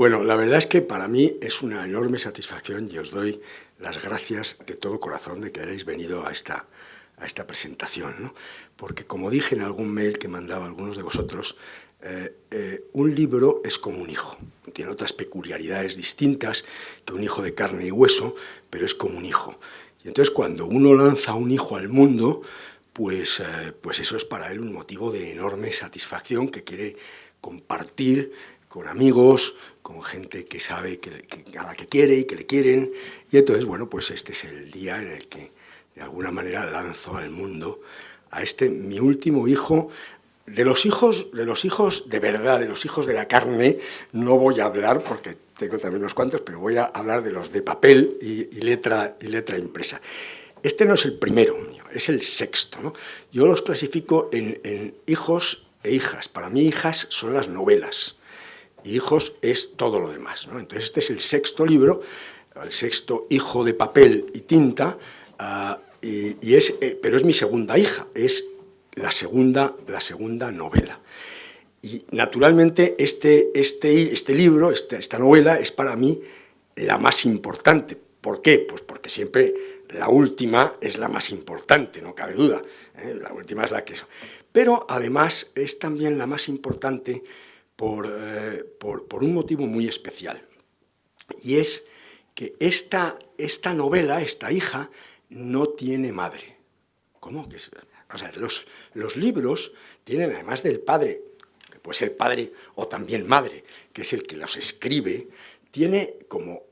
Bueno, la verdad es que para mí es una enorme satisfacción y os doy las gracias de todo corazón de que hayáis venido a esta, a esta presentación, ¿no? porque como dije en algún mail que mandaba algunos de vosotros, eh, eh, un libro es como un hijo, tiene otras peculiaridades distintas que un hijo de carne y hueso, pero es como un hijo. Y entonces cuando uno lanza un hijo al mundo, pues, eh, pues eso es para él un motivo de enorme satisfacción que quiere compartir con amigos, con gente que sabe que, a la que quiere y que le quieren. Y entonces, bueno, pues este es el día en el que de alguna manera lanzo al mundo a este mi último hijo. De los hijos, de los hijos de verdad, de los hijos de la carne, no voy a hablar porque tengo también unos cuantos, pero voy a hablar de los de papel y, letra, y letra impresa. Este no es el primero mío, es el sexto. Yo los clasifico en, en hijos e hijas. Para mí hijas son las novelas y hijos es todo lo demás. Entonces este es el sexto libro, el sexto hijo de papel y tinta, ah, y, es, eh, pero es mi segunda hija, es la segunda, la segunda novela. Y naturalmente este, este, este libro, esta, esta novela, es para mí la más importante. ¿Por qué? Pues porque siempre la última es la más importante, no cabe duda. ¿eh? La última es la que es. Pero además es también la más importante eh, por, por, un motivo muy especial. Y es que esta, esta novela, esta hija, no tiene madre. ¿Cómo? Que o sea, los, los libros tienen, además del padre, que puede ser padre o también madre, que es el que los escribe, tiene como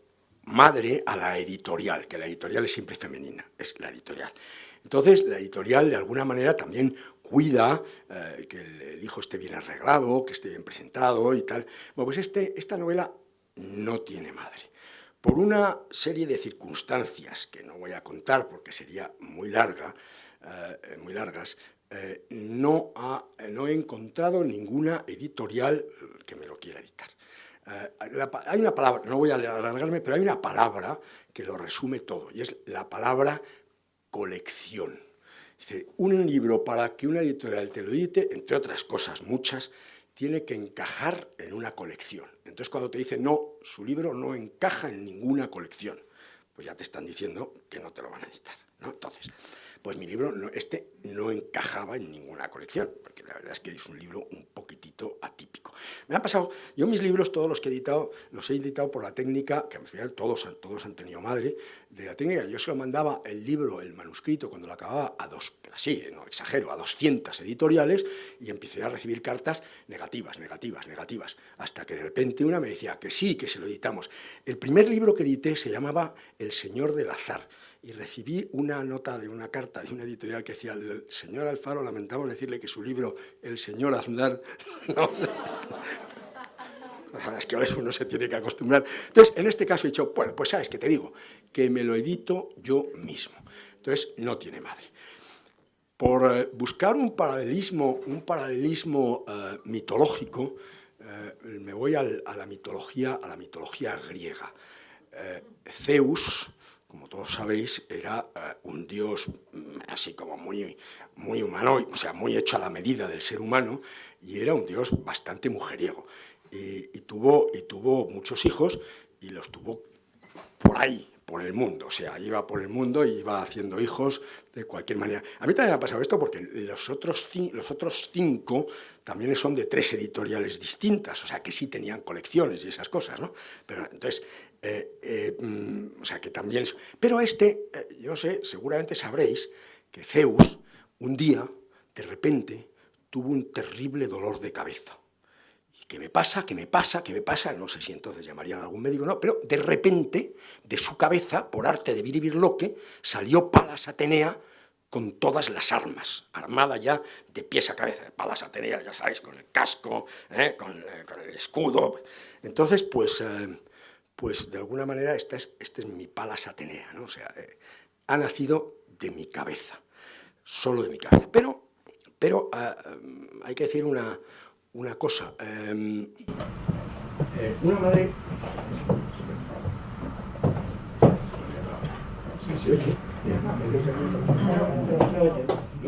madre a la editorial, que la editorial es siempre femenina, es la editorial. Entonces, la editorial de alguna manera también cuida eh, que el, hijo esté bien arreglado, que esté bien presentado y tal. Bueno, pues este, esta novela no tiene madre. Por una serie de circunstancias que no voy a contar porque sería muy larga, eh, muy largas, eh, no, no he encontrado ninguna editorial que me lo quiera editar. hay una palabra, no voy a alargarme, pero hay una palabra que lo resume todo, y es la palabra colección. Dice, un libro para que una editorial te lo edite, entre otras cosas muchas, tiene que encajar en una colección. Entonces cuando te dicen, no, su libro no encaja en ninguna colección, pues ya te están diciendo que no te lo van a editar. ¿No? Entonces, pues mi libro, este no encajaba en ninguna colección, porque la verdad es que es un libro un poquitito atípico. Me ha pasado, yo mis libros, todos los que he editado, los he editado por la técnica, que al final todos, todos han tenido madre, de la técnica, yo se lo mandaba el libro, el manuscrito, cuando lo acababa a dos, así, no exagero, a 200 editoriales, y empecé a recibir cartas negativas, negativas, negativas, hasta que de repente una me decía que sí, que se lo editamos. El primer libro que edité se llamaba El Señor del Azar, y recibí una nota de una carta de una editorial que decía, el señor Alfaro, lamentamos decirle que su libro, El señor Aznar, no, es que ahora uno se tiene que acostumbrar. Entonces, en este caso he dicho, bueno, pues sabes que te digo, que me lo edito yo mismo. Entonces, no tiene madre. Por eh, buscar un paralelismo, un paralelismo eh, mitológico, eh, me voy a la mitología, a la mitología griega. Zeus, como todos sabéis, era eh, un dios mm, así como muy, muy humano, o sea, muy hecho a la medida del ser humano, y era un dios bastante mujeriego. y, tuvo, y tuvo muchos hijos, y los tuvo por ahí, por el mundo, o sea, iba por el mundo y iba haciendo hijos de cualquier manera. A mí también me ha pasado esto porque los otros, los otros cinco también son de tres editoriales distintas, o sea, que sí tenían colecciones y esas cosas, ¿no? Pero entonces, eh, eh, mm, o sea, que también... Pero este, eh, yo sé, seguramente sabréis que Zeus, un día, de repente, tuvo un terrible dolor de cabeza. ¿Qué me pasa? ¿Qué me pasa? ¿Qué me pasa? No sé si entonces llamarían a algún médico no, pero de repente, de su cabeza, por arte de Viribirloque, salió Palas Atenea con todas las armas, armada ya de pies a cabeza, Palas Atenea, ya sabéis, con el casco, ¿eh? con, el escudo. Entonces, pues, pues de alguna manera esta es, este es mi Palas Atenea, ¿no? o sea, eh, ha nacido de mi cabeza, solo de mi cabeza. Pero, pero ah, hay que decir una, una cosa. Em, eh, una madre...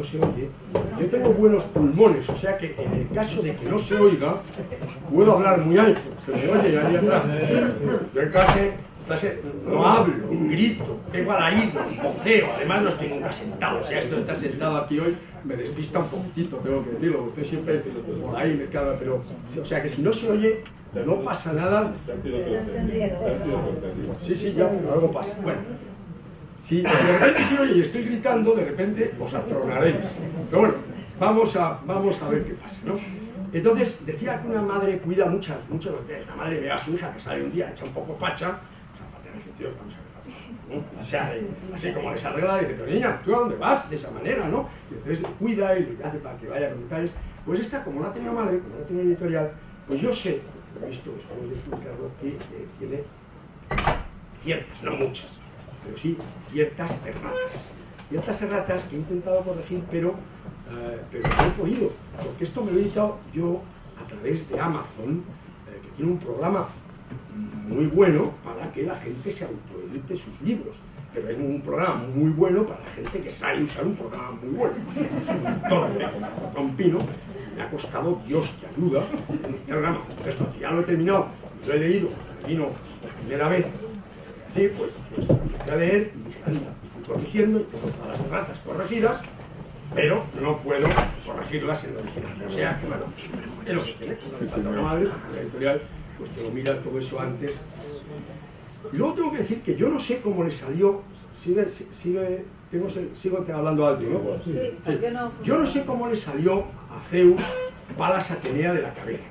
no se oye, yo tengo buenos pulmones, o sea que en el caso de que no se oiga, puedo hablar muy alto, se me oye ahí atrás. Yo en clase, clase no hablo, grito, tengo alaridos, voceo, además no estoy nunca sentado, o sea, esto está sentado aquí hoy me despista un poquitito, tengo que decirlo, usted siempre por ahí me queda, pero, o sea que si no se oye, no pasa nada. Sí, sí, ya, algo pasa. Bueno, si, de repente se oye estoy gritando, de repente os atronaréis. Pero bueno, vamos a, vamos a ver qué pasa, ¿no? Entonces, decía que una madre cuida muchas, muchas veces. La madre ve a su hija que sale un día hecha un poco facha, o sea, facha en el sentido, vamos a ver, o sea, así como les arregla, dice, pero niña, ¿tú a dónde vas? De esa manera, ¿no? Y entonces cuida y le hace para que vaya con detalles. Pues esta, como no ha tenido madre, como no ha tenido editorial, pues yo sé, lo he visto después de explicarlo, que eh, tiene ciertas, no muchas, pero sí ciertas erratas. Ciertas erratas que he intentado corregir, pero, eh, pero no he podido, porque esto me lo he editado yo a través de Amazon, eh, que tiene un programa muy bueno para que la gente se autoedite sus libros. Pero es un programa muy bueno para la gente que sabe usar un programa muy bueno. Don Pino me ha costado Dios que ayuda programa. Entonces, ya lo he terminado, lo he leído, vino la primera vez, sí, pues, pues empecé a leer y anda, corrigiendo y tengo todas las ratas corregidas, pero no puedo corregirlas en el original. O sea, que bueno, es lo que tiene. La editorial pues te lo mira todo eso antes. Y luego tengo que decir que yo no sé cómo le salió, sigue, sigue, tengo, sigo hablando alto, ¿no? Sí? Yo no sé cómo le salió a Zeus balas Atenea de la cabeza.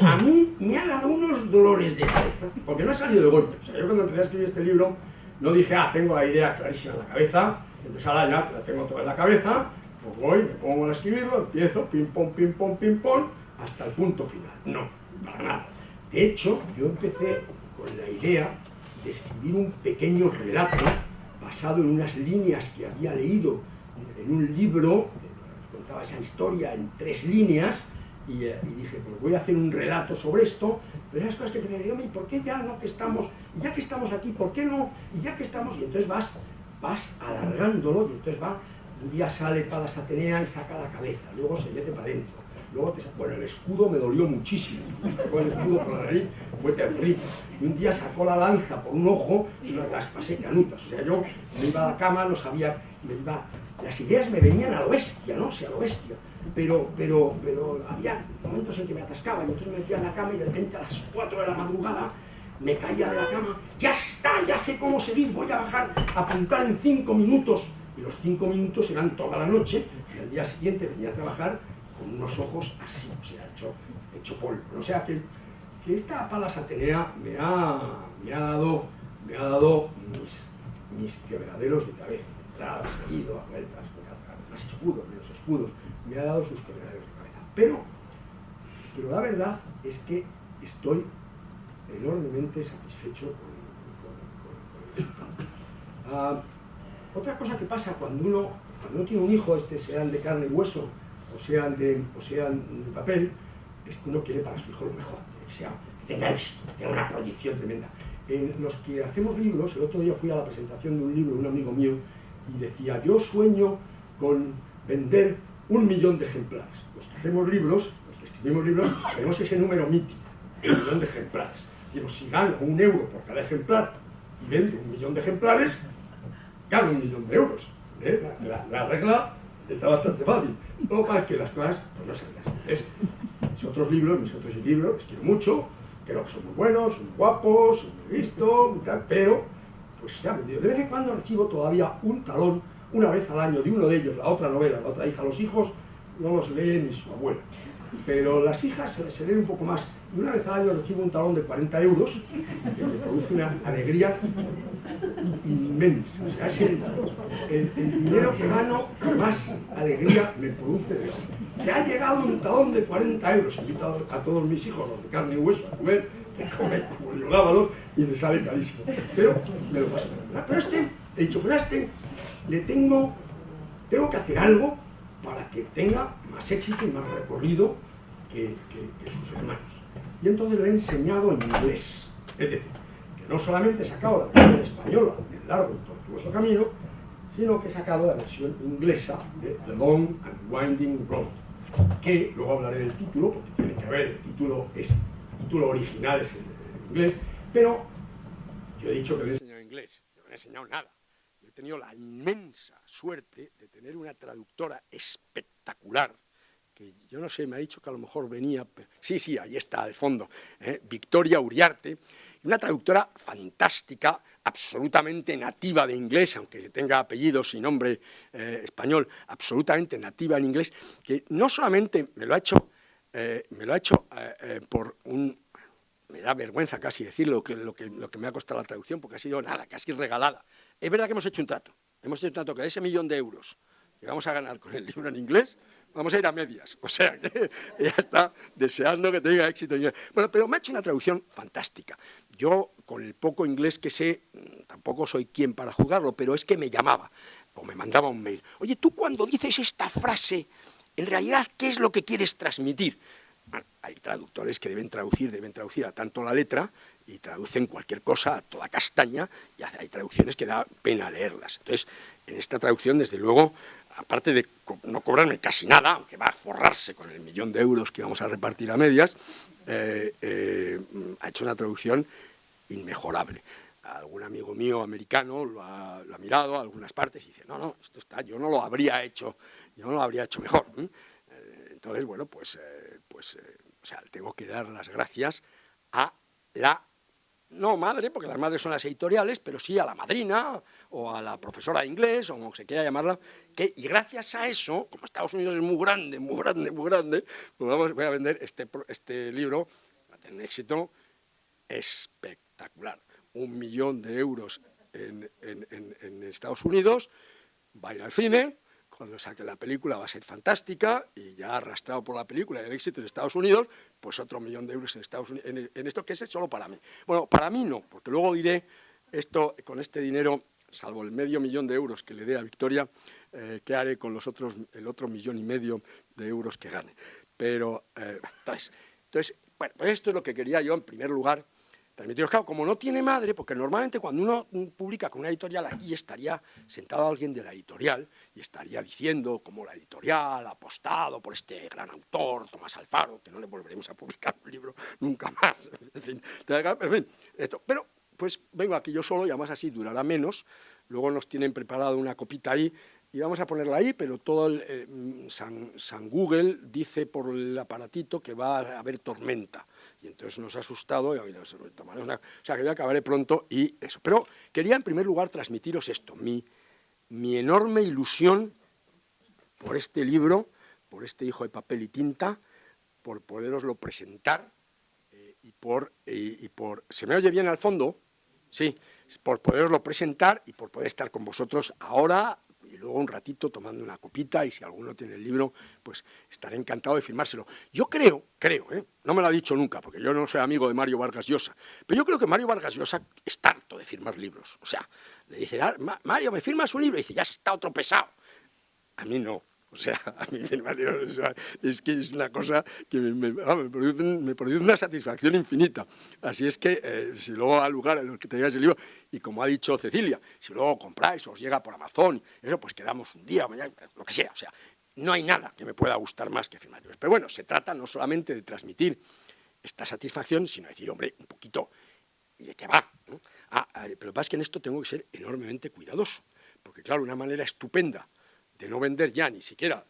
A mí me ha dado unos dolores de cabeza, porque no ha salido de golpe. O sea, yo cuando empecé a escribir este libro, no dije, ah, tengo la idea clarísima en la cabeza, entonces ahora ya la tengo toda en la cabeza, pues voy, me pongo a escribirlo, empiezo, pim, pom, pim, pom, pim, pom, hasta el punto final. No, para nada. De hecho, yo empecé con la idea de escribir un pequeño relato basado en unas líneas que había leído en un libro, que contaba esa historia en tres líneas, y, eh, dije, pues voy a hacer un relato sobre esto, pero esas cosas que me decían, ¿y por qué ya no que estamos, ya que estamos aquí, por qué no? Y ya que estamos, y entonces vas, vas alargándolo, y entonces va, un día sale para Atenea y saca la cabeza, luego se mete para adentro, Luego, bueno, el escudo me dolió muchísimo. Sacó el escudo por la fue terrible. Y un día sacó la lanza por un ojo y las pasé canutas. O sea, yo me iba a la cama, no sabía, me iba... Las ideas me venían a lo bestia, ¿no? O sea, a lo bestia. Pero, pero, pero había momentos en que me atascaba y entonces me metía en la cama y de repente a las 4 de la madrugada me caía de la cama. ¡Ya está! Ya sé cómo seguir. Voy a bajar, a apuntar en 5 minutos. Y los 5 minutos eran toda la noche. Y al día siguiente venía a trabajar con unos ojos así, o sea, hecho, hecho polvo. O sea, que, que esta palas Atenea me ha, me ha dado, me ha dado mis, mis quebraderos de cabeza, entradas, salido, a vueltas, más escudos, menos escudos, me ha dado sus quebraderos de cabeza. Pero, pero la verdad es que estoy enormemente satisfecho con, el resultado. Ah, otra cosa que pasa cuando uno, cuando uno tiene un hijo, este sean de carne y hueso, o sean de, papel, es que uno quiere para su hijo lo mejor, que, sea, que tenga éxito, tenga una proyección tremenda. En los que hacemos libros, el otro día fui a la presentación de un libro de un amigo mío y decía, yo sueño con vender un millón de ejemplares. Los que hacemos libros, los que escribimos libros, tenemos ese número mítico, un millón de ejemplares. Digo, si gano un euro por cada ejemplar y vendo un millón de ejemplares, gano un millón de euros. ¿eh? la regla está bastante fácil. Lo que que las cosas pues, no se así. mis otros libros, mis otros libros, los quiero mucho, creo que son muy buenos, son muy guapos, son muy vistos, pero pues se han vendido. De vez en cuando recibo todavía un talón, una vez al año, de uno de ellos, la otra novela, la otra hija, los hijos no los lee ni su abuela. Pero las hijas se, leen un poco más. Y una vez al año recibo un talón de 40 euros, que me produce una alegría inmensa. O sea, es el, dinero que gano más alegría me produce de hoy. Que ha llegado un talón de 40 euros. Invito a, todos mis hijos, los de carne y hueso, a comer, que comen como yo lávalos y me sale carísimo. Pero me lo paso. Pero este, he dicho, pero este le tengo, tengo que hacer algo para que tenga más éxito y más recorrido que, sus hermanos. Y entonces lo he enseñado en inglés. Es decir, que no solamente he sacado la versión española del largo y tortuoso camino, sino que he sacado la versión inglesa de The Long and Winding Road, que luego hablaré del título, porque tiene que ver, el título, es, el título original es en, inglés, pero yo he dicho que le he enseñado inglés, yo no he enseñado nada. Tenido la inmensa suerte de tener una traductora espectacular, que yo no sé, me ha dicho que a lo mejor venía, sí, sí, ahí está al fondo, ¿eh? Victoria Uriarte, una traductora fantástica, absolutamente nativa de inglés, aunque tenga apellidos y nombre eh, español, absolutamente nativa en inglés, que no solamente me lo ha hecho, eh, me lo ha hecho por un, me da vergüenza casi decirlo, lo, que, lo que me ha costado la traducción, porque ha sido nada, casi regalada. Es verdad que hemos hecho un trato, hemos hecho un trato que ese millón de euros que vamos a ganar con el libro en inglés, vamos a ir a medias. O sea, que ella está deseando que tenga éxito. Bueno, pero me ha hecho una traducción fantástica. Yo, con el poco inglés que sé, mm, tampoco soy quien para juzgarlo, pero es que me llamaba o me mandaba un mail. Oye, tú cuando dices esta frase, en realidad, ¿qué es lo que quieres transmitir? hay traductores que deben traducir, deben traducir a tanto la letra y traducen cualquier cosa a toda castaña y hay traducciones que da pena leerlas. Entonces, en esta traducción, desde luego, aparte de no cobrarme casi nada, aunque va a forrarse con el millón de euros que vamos a repartir a medias, eh, eh, ha hecho una traducción inmejorable. Algún amigo mío americano lo ha, mirado a algunas partes y dice, no, no, esto está, yo no lo habría hecho, yo no lo habría hecho mejor. Eh, entonces, bueno, pues, pues o sea, tengo que dar las gracias a la no madre, porque las madres son las editoriales, pero sí a la madrina o a la profesora de inglés, o como se quiera llamarla, y gracias a eso, como Estados Unidos es muy grande, muy grande, muy grande, pues vamos, voy a vender este, este libro, va a tener un éxito espectacular. Un millón de euros en, en Estados Unidos, va al cine, cuando saque la película va a ser fantástica y ya arrastrado por la película y el éxito en Estados Unidos, pues otro millón de euros en, Estados Unidos, en, esto que es solo para mí. Bueno, para mí no, porque luego diré esto con este dinero, salvo el medio millón de euros que le dé a Victoria, eh, qué haré con los otros, el otro millón y medio de euros que gane. Pero, eh, entonces, entonces, bueno, pues esto es lo que quería yo en primer lugar transmitiros. Claro, como no tiene madre, porque normalmente cuando uno publica con una editorial, aquí estaría sentado alguien de la editorial y estaría diciendo como la editorial ha apostado por este gran autor, Tomás Alfaro, que no le volveremos a publicar un libro nunca más. En fin, esto. Pero pues vengo aquí yo solo y además así durará menos. Luego nos tienen preparado una copita ahí y vamos a ponerla ahí, pero todo el, eh, San, Google dice por el aparatito que va a haber tormenta, y entonces nos ha asustado, y, o sea, que yo acabaré pronto y eso. Pero quería en primer lugar transmitiros esto, mi, mi enorme ilusión por este libro, por este hijo de papel y tinta, por poderoslo presentar, eh, y, por, y por... ¿Se me oye bien al fondo? Sí, por poderoslo presentar y por poder estar con vosotros ahora, y luego un ratito tomando una copita y si alguno tiene el libro, pues estaré encantado de firmárselo. Yo creo, creo, ¿eh? no me lo ha dicho nunca, porque yo no soy amigo de Mario Vargas Llosa, pero yo creo que Mario Vargas Llosa está harto de firmar libros. O sea, le dice, ah, Mario, ¿me firmas un libro? Y dice, ya está otro pesado. A mí no. O sea, a mí es que es una cosa que me, produce, una satisfacción infinita. Así es que eh, si luego al lugar en el que tenéis el libro, y como ha dicho Cecilia, si luego compráis os llega por Amazon, eso pues quedamos un día, mañana, lo que sea. O sea, no hay nada que me pueda gustar más que firmar. Pero bueno, se trata no solamente de transmitir esta satisfacción, sino de decir, hombre, un poquito, ¿y de qué va? Ah, pero lo que pasa es que en esto tengo que ser enormemente cuidadoso, porque claro, una manera estupenda de no vender ya ni siquiera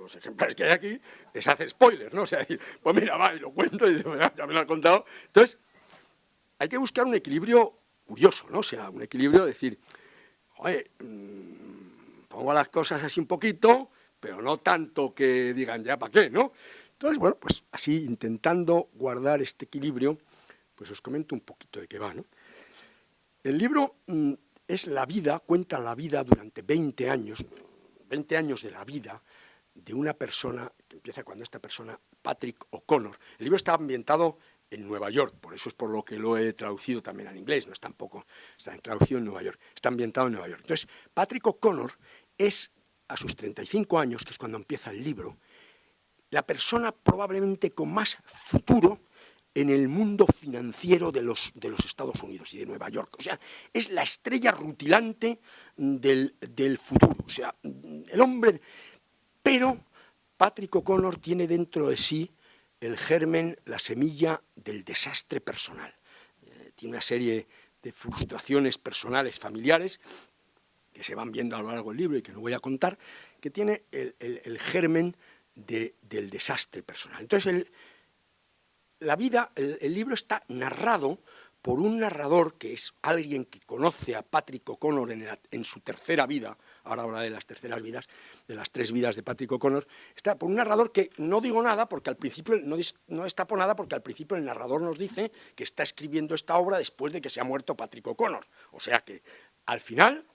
los ejemplares que hay aquí, es hacer spoilers, ¿no? O sea, pues mira, va, y lo cuento y ya me lo han contado. Entonces, hay que buscar un equilibrio curioso, ¿no? O sea, un equilibrio de decir, joder, mm, pongo las cosas así un poquito, pero no tanto que digan ya para qué, ¿no? Entonces, bueno, pues así intentando guardar este equilibrio, pues os comento un poquito de qué va, ¿no? El libro mm, es la vida, cuenta la vida durante 20 años, 20 años de la vida de una persona, que empieza cuando esta persona, Patrick O'Connor. El libro está ambientado en Nueva York, por eso es por lo que lo he traducido también al inglés, no es tampoco, está traducido en Nueva York, está ambientado en Nueva York. Entonces, Patrick O'Connor es, a sus 35 años, que es cuando empieza el libro, la persona probablemente con más futuro en el mundo financiero de los, de los, Estados Unidos y de Nueva York. O sea, es la estrella rutilante del, del futuro. O sea, el hombre... Pero Patrick O'Connor tiene dentro de sí el germen, la semilla del desastre personal. Eh, tiene una serie de frustraciones personales, familiares, que se van viendo a lo largo del libro y que no voy a contar, que tiene el, germen del desastre personal. Entonces, el, la vida, el, libro está narrado por un narrador que es alguien que conoce a Patrick O'Connor en, su tercera vida, ahora habla de las terceras vidas, de las tres vidas de Patrick O'Connor, está por un narrador que no digo nada porque al principio, no, no está por nada porque al principio el narrador nos dice que está escribiendo esta obra después de que se ha muerto Patrick O'Connor. O sea que al final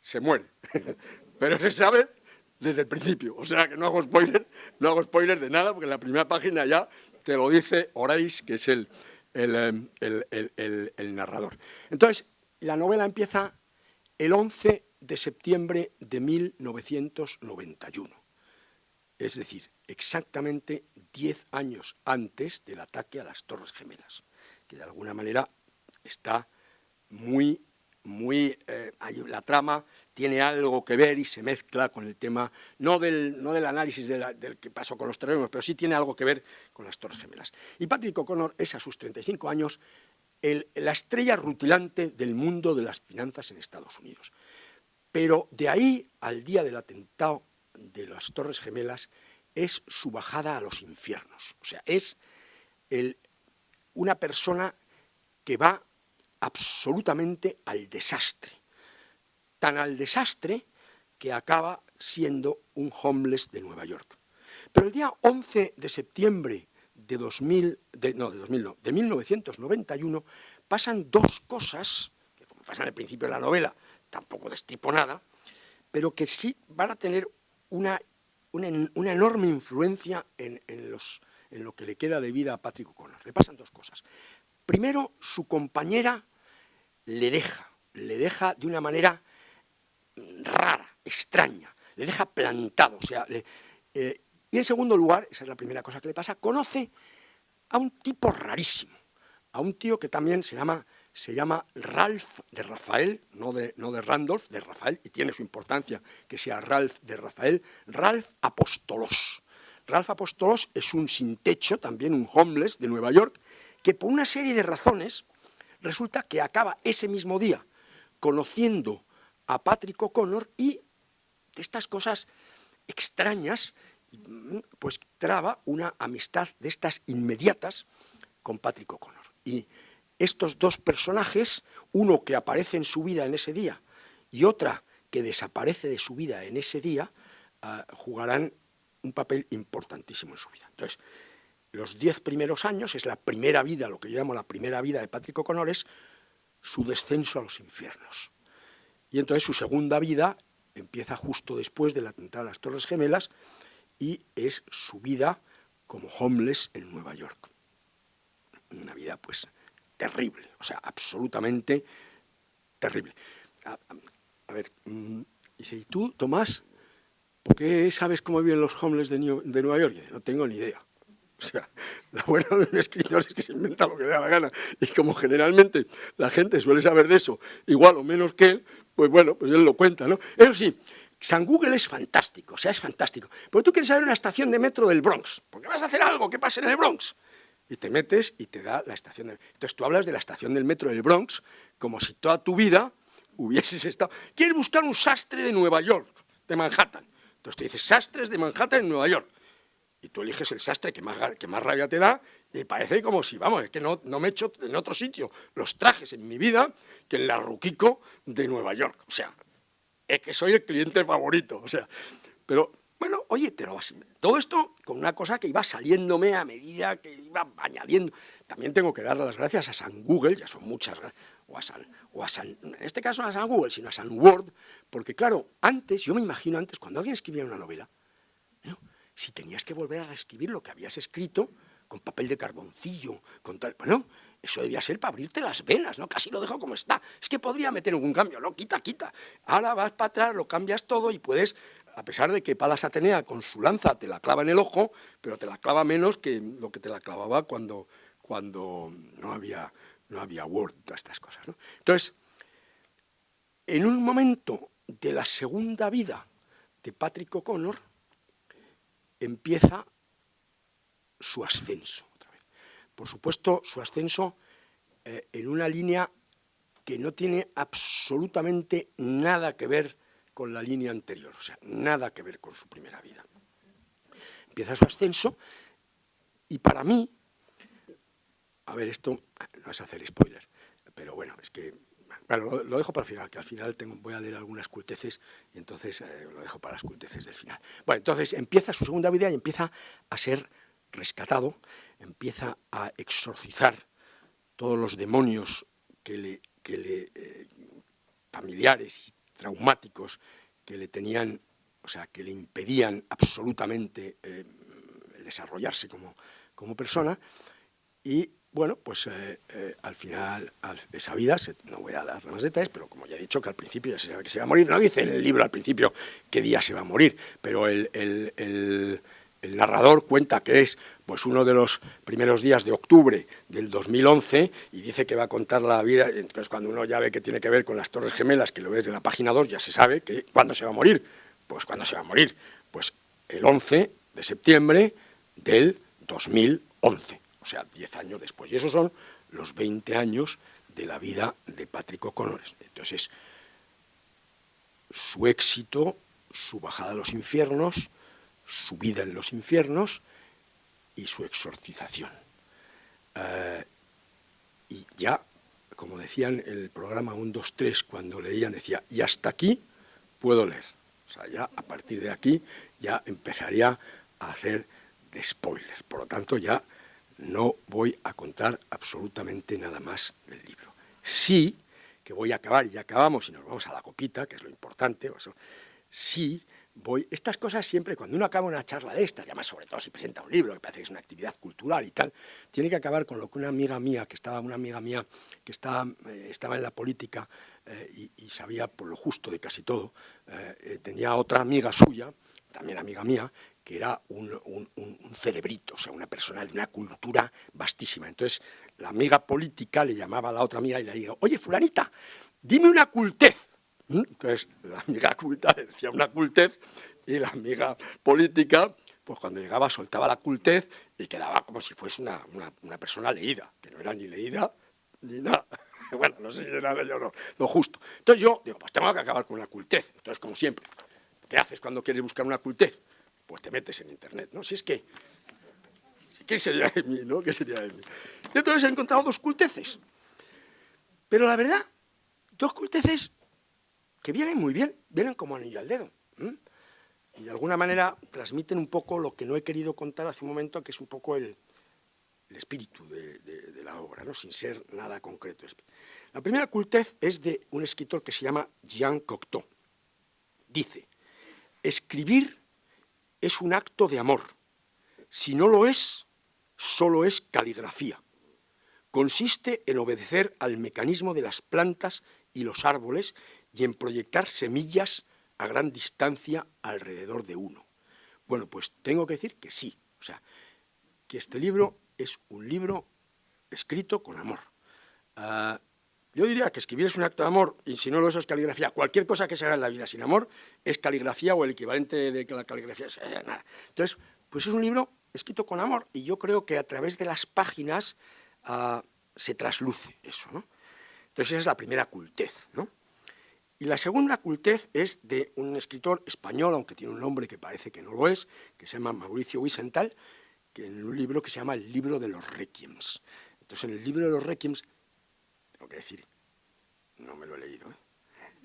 se muere, pero se sabe desde el principio. O sea que no hago spoiler, no hago spoiler de nada porque en la primera página ya te lo dice Horace, que es el, el, el, narrador. Entonces, la novela empieza el 11 de septiembre de 1991, es decir, exactamente 10 años antes del ataque a las Torres Gemelas, que de alguna manera está muy muy, eh, la trama tiene algo que ver y se mezcla con el tema, no del, no del análisis del que pasó con los terrenos, pero sí tiene algo que ver con las Torres Gemelas. Y Patrick O'Connor es a sus 35 años la estrella rutilante del mundo de las finanzas en Estados Unidos. Pero de ahí al día del atentado de las Torres Gemelas es su bajada a los infiernos. O sea, es una persona que va absolutamente al desastre, tan al desastre que acaba siendo un homeless de Nueva York. Pero el día 11 de septiembre de, 2000, no, de, 2000 no, de 1991 pasan dos cosas, que como pasan al principio de la novela, tampoco destripo nada, pero que sí van a tener una, una, enorme influencia en, los, en lo que le queda de vida a Patrick O'Connor. Le pasan dos cosas. Primero, su compañera le deja, le deja de una manera rara, extraña, le deja plantado. O sea, eh, y en segundo lugar, esa es la primera cosa que le pasa, conoce a un tipo rarísimo, a un tío que también se llama, se llama Ralph de Rafael, no de, no de Randolph, de Rafael, y tiene su importancia que sea Ralph de Rafael, Ralph Apostolos. Ralph Apostolos es un sin techo, también un homeless de Nueva York, que por una serie de razones resulta que acaba ese mismo día conociendo a Patrick O'Connor y de estas cosas extrañas, pues traba una amistad de estas inmediatas con Patrick O'Connor. Y estos dos personajes, uno que aparece en su vida en ese día y otra que desaparece de su vida en ese día, ah, jugarán un papel importantísimo en su vida. Entonces, los diez primeros años, es la primera vida, lo que yo llamo la primera vida de Patrick O'Connor, es su descenso a los infiernos. Y entonces su segunda vida empieza justo después del atentado a las Torres Gemelas y es su vida como homeless en Nueva York. Una vida pues terrible, o sea, absolutamente terrible. A, ver, mm, ¿y tú, Tomás, por qué sabes cómo viven los homeless de, Nueva York? no tengo ni idea. O sea, la buena de un escritor es que se inventa lo que le da la gana. Y como generalmente la gente suele saber de eso, igual o menos que él, pues bueno, pues él lo cuenta, ¿no? Eso sí, San Google es fantástico, o sea, es fantástico. Pero tú quieres saber una estación de metro del Bronx, porque vas a hacer algo que pase en el Bronx. Y te metes y te da la estación del... Entonces tú hablas de la estación del metro del Bronx como si toda tu vida hubieses estado... Quieres buscar un sastre de Nueva York, de Manhattan. Entonces te dices, sastres de Manhattan en Nueva York y tú eliges el sastre que más, que más rabia te da y parece como si, vamos, es que no, no me he hecho en otro sitio los trajes en mi vida que en la Ruquico de Nueva York. O sea, es que soy el cliente favorito. O sea, pero bueno, oye, te lo todo esto con una cosa que iba saliéndome a medida que iba añadiendo. También tengo que darle las gracias a San Google, ya son muchas, o a San, o a San, en este caso no a San Google, sino a San Word, porque claro, antes, yo me imagino antes, cuando alguien escribía una novela, si tenías que volver a reescribir lo que habías escrito con papel de carboncillo, con tal... Bueno, eso debía ser para abrirte las venas, ¿no? Casi lo dejo como está. Es que podría meter algún cambio, no, quita, quita. Ahora vas para atrás, lo cambias todo y puedes, a pesar de que Palas Atenea con su lanza te la clava en el ojo, pero te la clava menos que lo que te la clavaba cuando, cuando no había, no había Word, todas estas cosas. Entonces, en un momento de la segunda vida de Patrick O'Connor, empieza su ascenso. Otra vez. Por supuesto, su ascenso eh, en una línea que no tiene absolutamente nada que ver con la línea anterior, o sea, nada que ver con su primera vida. Empieza su ascenso y para mí, a ver, esto no es hacer spoiler, pero bueno, es que, bueno, lo, dejo para el final, que al final voy a leer algunas culteces y entonces eh, lo dejo para las culteces del final. Bueno, entonces empieza su segunda vida y empieza a ser rescatado, empieza a exorcizar todos los demonios que le, que le eh, familiares y traumáticos que le tenían, o sea, que le impedían absolutamente eh, desarrollarse como, como, persona. Y bueno, pues eh, al final de esa vida, no voy a dar más detalles, pero como ya he dicho que al principio ya se sabe que se va a morir, no dice en el libro al principio qué día se va a morir, pero el el narrador cuenta que es pues uno de los primeros días de octubre del 2011 y dice que va a contar la vida, entonces cuando uno ya ve que tiene que ver con las Torres Gemelas, que lo ves de la página 2, ya se sabe que cuándo se va a morir, pues cuándo se va a morir, pues el 11 de septiembre del 2011, o sea, 10 años después, y esos son los 20 años de la vida de Patrick O'Connor. Entonces, su éxito, su bajada a los infiernos, su vida en los infiernos y su exorcización. Eh, y ya, como decían en el programa 1, 2, 3, cuando leían, decía, y hasta aquí puedo leer. O sea, ya a partir de aquí ya empezaría a hacer de spoilers. Por lo tanto, ya no voy a contar absolutamente nada más del libro. Sí que voy a acabar, y ya acabamos y nos vamos a la copita, que es lo importante, sí voy, estas cosas siempre, cuando uno acaba una charla de estas, además sobre todo si presenta un libro, que parece que es una actividad cultural y tal, tiene que acabar con lo que una amiga mía, que estaba, una amiga mía que estaba, eh, estaba en la política eh, y, sabía por lo justo de casi todo, eh, tenía otra amiga suya, también amiga mía, que era un, cerebrito, o sea, una persona de una cultura vastísima. Entonces, la amiga política le llamaba a la otra amiga y le dijo, oye, fulanita, dime una cultez. ¿Mm? Entonces, la amiga culta decía una cultez y la amiga política, pues cuando llegaba soltaba la cultez y quedaba como si fuese una, una, persona leída, que no era ni leída ni nada. Bueno, no sé si era no, lo justo. Entonces yo digo, pues tengo que acabar con la cultez. Entonces, como siempre, ¿qué haces cuando quieres buscar una cultez? Pues te metes en internet, ¿no? Si es que, ¿qué sería de mí, no? ¿Qué sería de mí? Entonces he encontrado dos culteces. Pero la verdad, dos culteces que vienen muy bien, vienen como anillo al dedo. Y de alguna manera transmiten un poco lo que no he querido contar hace un momento, que es un poco el, espíritu de, la obra, ¿no? sin ser nada concreto. La primera cultez es de un escritor que se llama Jean Cocteau. Dice, escribir es un acto de amor. Si no lo es, solo es caligrafía. Consiste en obedecer al mecanismo de las plantas y los árboles y en proyectar semillas a gran distancia alrededor de uno. Bueno, pues tengo que decir que sí, o sea, que este libro es un libro escrito con amor. Ah, yo diría que escribir es un acto de amor, y si no lo es, es caligrafía. Cualquier cosa que se haga en la vida sin amor es caligrafía o el equivalente de que la caligrafía es nada. Entonces, pues es un libro escrito con amor, y yo creo que a través de las páginas ah, se trasluce eso, ¿no? Entonces esa es la primera cultez, ¿no? Y la segunda cultez es de un escritor español, aunque tiene un nombre que parece que no lo es, que se llama Mauricio Wiesenthal, que en un libro que se llama El libro de los requiems. Entonces, en el libro de los requiems, tengo que decir, no me lo he leído, ¿eh?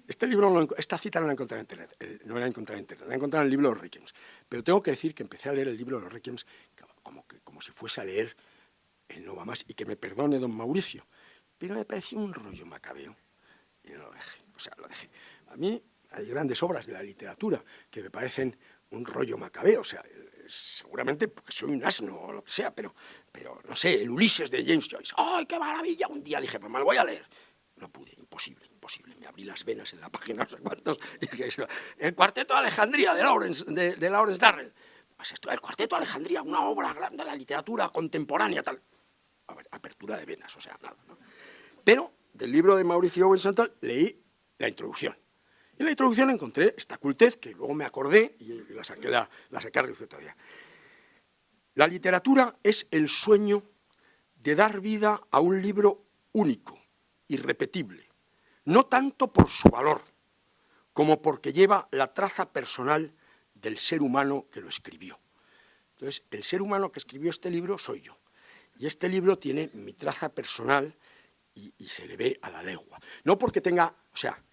Este libro, esta cita no la he encontrado en internet, no la he encontrado en internet, la he encontrado en el libro de los requiems. Pero tengo que decir que empecé a leer el libro de los requiems como, que, como si fuese a leer el No va más, y que me perdone don Mauricio, pero me pareció un rollo macabeo, y no lo dejé. O sea, lo dejé. A mí hay grandes obras de la literatura que me parecen un rollo macabeo, seguramente porque soy un asno o lo que sea, pero, pero no sé, el Ulises de James Joyce, ¡ay, qué maravilla! Un día dije, pues me lo voy a leer. No pude, imposible, imposible. Me abrí las venas en la página, no sé cuántos, y dije, el Cuarteto de Alejandría de Lawrence, de, Lawrence Darrell. Pues esto, el Cuarteto de Alejandría, una obra grande de la literatura contemporánea, tal. apertura de venas, o sea, nada. Pero del libro de Mauricio Owen leí la introducción. En la introducción encontré esta cultez, que luego me acordé y la saqué, la, la saqué todavía. La literatura es el sueño de dar vida a un libro único, irrepetible, no tanto por su valor, como porque lleva la traza personal del ser humano que lo escribió. Entonces, el ser humano que escribió este libro soy yo. Y este libro tiene mi traza personal y, se le ve a la legua. No porque tenga, o sea,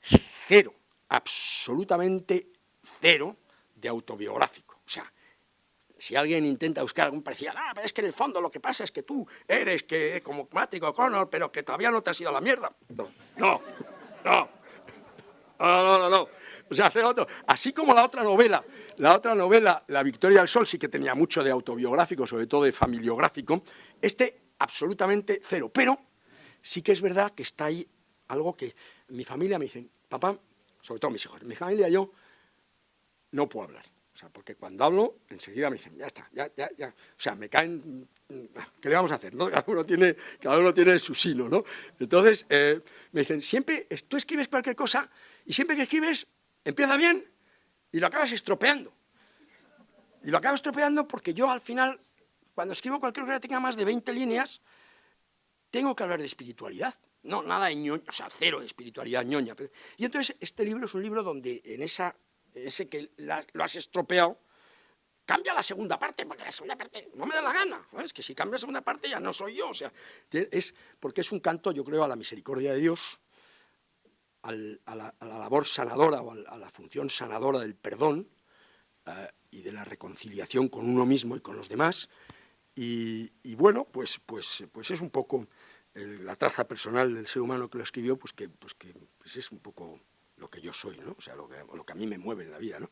cero, absolutamente cero de autobiográfico. O sea, si alguien intenta buscar algún parecido, ah, pero es que en el fondo lo que pasa es que tú eres que como Mático Connor, pero que todavía no te has ido a la mierda. No, no, no, no, no, no. O sea, hacer otro. Así como la otra novela, la otra novela, La Victoria del Sol, sí que tenía mucho de autobiográfico, sobre todo de familiográfico, este absolutamente cero. Pero sí que es verdad que está ahí algo que mi familia me dice, papá, sobre todo mis hijos, mi familia yo no puedo hablar. O sea, porque cuando hablo, enseguida me dicen, ya está, ya, ya, ya. O sea, me caen, ¿qué le vamos a hacer? Cada, uno tiene, cada uno tiene su sino, ¿no? Entonces, eh, me dicen, siempre, tú escribes cualquier cosa y siempre que escribes empieza bien y lo acabas estropeando. Y lo acabo estropeando porque yo al final, cuando escribo cualquier cosa que tenga más de 20 líneas, tengo que hablar de espiritualidad. No, nada de ñoña, o sea, cero de espiritualidad ñoña. Y entonces este libro es un libro donde en esa, ese que lo has estropeado, cambia la segunda parte, porque la segunda parte no me da la gana. Es que si cambia la segunda parte ya no soy yo. O sea, es porque es un canto, yo creo, a la misericordia de Dios, a, la, labor sanadora o a, la función sanadora del perdón eh, y de la reconciliación con uno mismo y con los demás. Y, bueno, pues, pues, pues es un poco la traza personal del ser humano que lo escribió, pues que, pues que pues es un poco lo que yo soy, ¿no? o sea, lo que, lo que a mí me mueve en la vida. ¿no?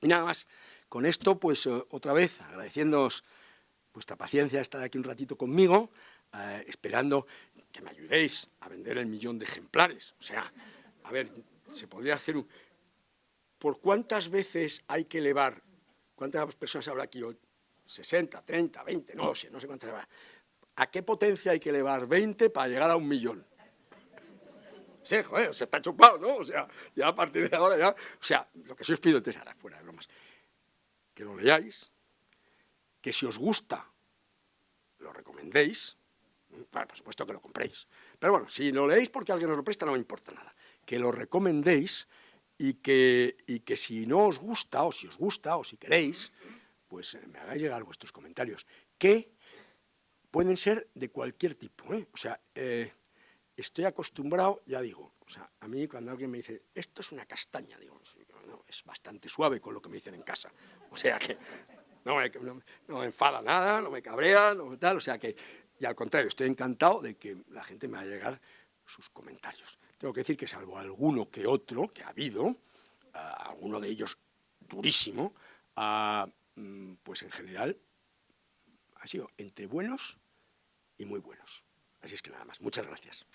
Y nada más, con esto, pues eh, otra vez, agradeciéndoos vuestra paciencia, estar aquí un ratito conmigo, eh, esperando que me ayudéis a vender el millón de ejemplares. O sea, a ver, se podría hacer un... ¿Por cuántas veces hay que elevar? ¿Cuántas personas habrá aquí hoy? 60, 30, 20, no sé, no sé cuántas habrá. ¿A qué potencia hay que elevar 20 para llegar a un millón? Sí, joder, se está chupado, ¿no? O sea, ya a partir de ahora ya... O sea, lo que sí os pido entonces, ahora fuera de bromas, que lo leáis, que si os gusta, lo recomendéis, por supuesto que lo compréis. Pero bueno, si lo leéis porque alguien os lo presta, no me importa nada. Que lo recomendéis y que, y que si no os gusta, o si os gusta, o si queréis, pues eh, me hagáis llegar vuestros comentarios, que pueden ser de cualquier tipo. ¿eh? O sea, eh, estoy acostumbrado, ya digo, o sea, a mí cuando alguien me dice, esto es una castaña, digo, es bastante suave con lo que me dicen en casa. O sea que no me, no enfada nada, no me cabrea, no tal, o sea que y al contrario, estoy encantado de que la gente me haga llegar sus comentarios. Tengo que decir que salvo alguno que otro, que ha habido, alguno de ellos durísimo, mm, pues en general ha sido entre buenos y muy buenos. Así es que nada más. Muchas gracias.